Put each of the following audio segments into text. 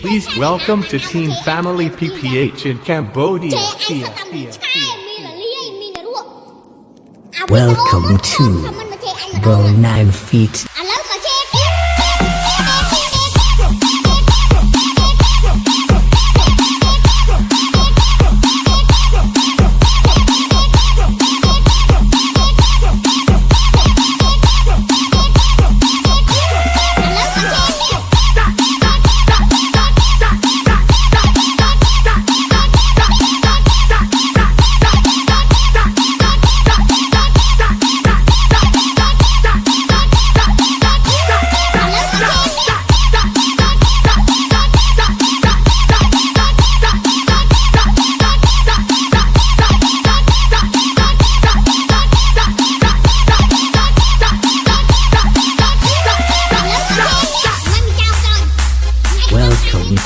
Please welcome to Team Family PPH in Cambodia. Welcome to Bone 9 Feet.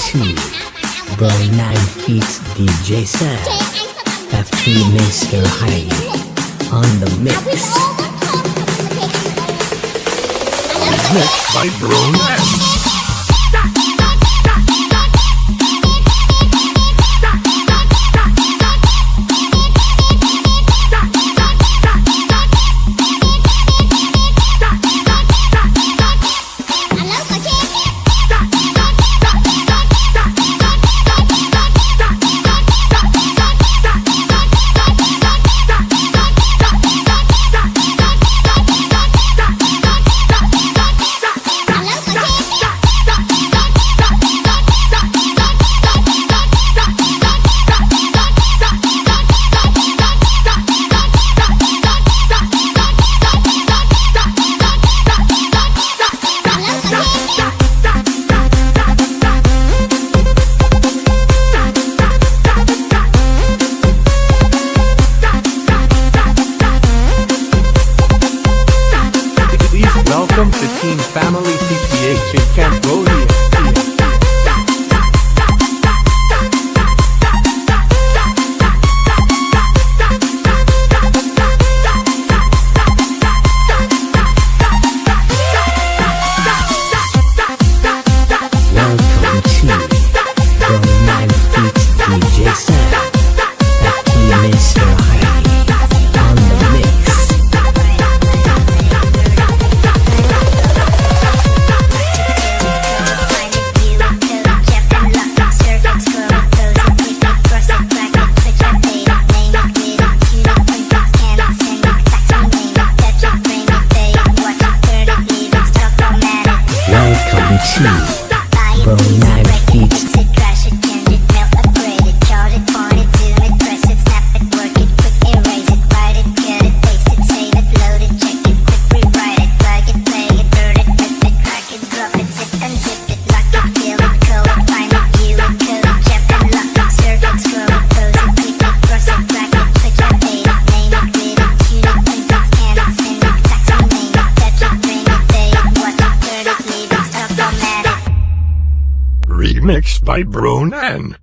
see Boy Nine Feet DJ Sam FT Mr. Heidi on the mix. Mix by Bruno Welcome to Team Family PPH in Camp Afro knife feet. mixed by Brunan.